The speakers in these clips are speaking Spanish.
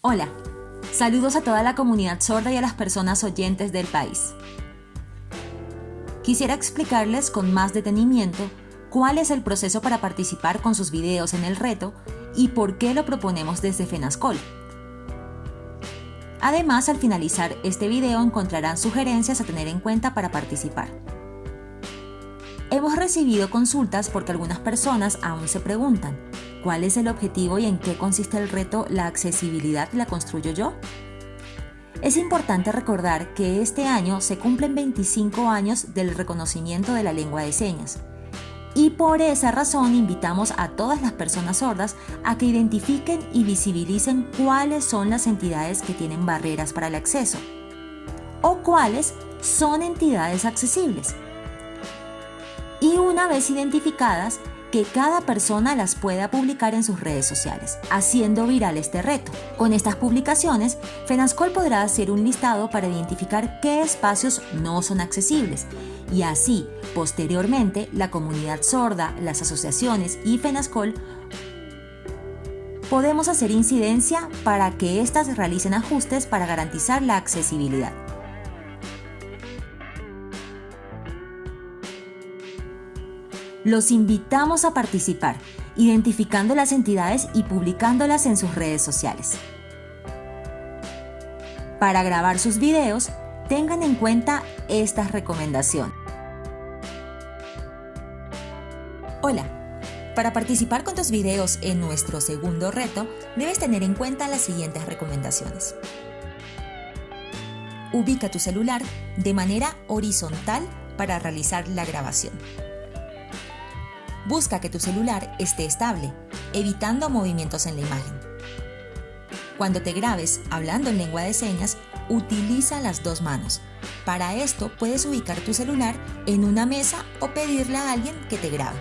Hola, saludos a toda la comunidad sorda y a las personas oyentes del país. Quisiera explicarles con más detenimiento cuál es el proceso para participar con sus videos en el reto y por qué lo proponemos desde FENASCOL. Además, al finalizar este video encontrarán sugerencias a tener en cuenta para participar. Hemos recibido consultas porque algunas personas aún se preguntan, ¿cuál es el objetivo y en qué consiste el reto La accesibilidad la construyo yo? Es importante recordar que este año se cumplen 25 años del reconocimiento de la lengua de señas y por esa razón invitamos a todas las personas sordas a que identifiquen y visibilicen cuáles son las entidades que tienen barreras para el acceso o cuáles son entidades accesibles. Y una vez identificadas, que cada persona las pueda publicar en sus redes sociales, haciendo viral este reto. Con estas publicaciones, FENASCOL podrá hacer un listado para identificar qué espacios no son accesibles y así, posteriormente, la comunidad sorda, las asociaciones y FENASCOL podemos hacer incidencia para que éstas realicen ajustes para garantizar la accesibilidad. Los invitamos a participar, identificando las entidades y publicándolas en sus redes sociales. Para grabar sus videos, tengan en cuenta estas recomendaciones. Hola, para participar con tus videos en nuestro segundo reto, debes tener en cuenta las siguientes recomendaciones. Ubica tu celular de manera horizontal para realizar la grabación. Busca que tu celular esté estable, evitando movimientos en la imagen. Cuando te grabes hablando en lengua de señas, utiliza las dos manos. Para esto puedes ubicar tu celular en una mesa o pedirle a alguien que te grabe.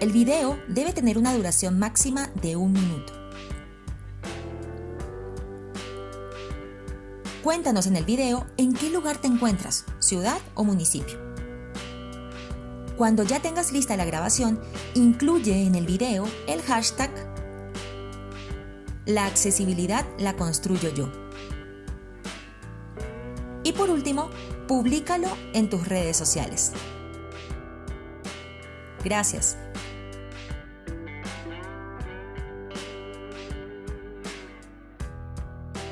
El video debe tener una duración máxima de un minuto. Cuéntanos en el video en qué lugar te encuentras, ciudad o municipio. Cuando ya tengas lista la grabación, incluye en el video el hashtag La accesibilidad la construyo yo. Y por último, públicalo en tus redes sociales. Gracias.